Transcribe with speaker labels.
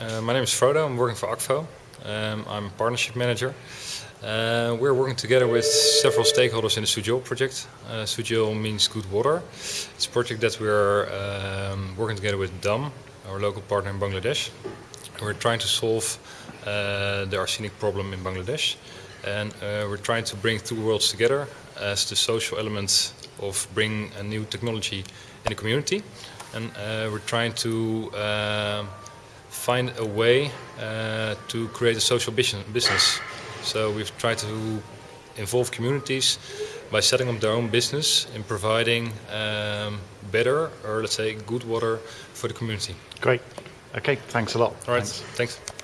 Speaker 1: Uh, my name is Frodo. I'm working for Akvo. Um, I'm a partnership manager. Uh, we're working together with several stakeholders in the Sujil project. Uh, means good water. It's a project that we're um, working together with DAM, our local partner in Bangladesh. We're trying to solve uh, the arsenic problem in Bangladesh. And uh, we're trying to bring two worlds together as the social element of bringing a new technology in the community. And uh, we're trying to find a way uh, to create a social business. So we've tried to involve communities by setting up their own business in providing um, better or let's say good water for the community.
Speaker 2: Great. Okay, thanks a lot.
Speaker 1: All right,
Speaker 2: thanks.
Speaker 1: thanks.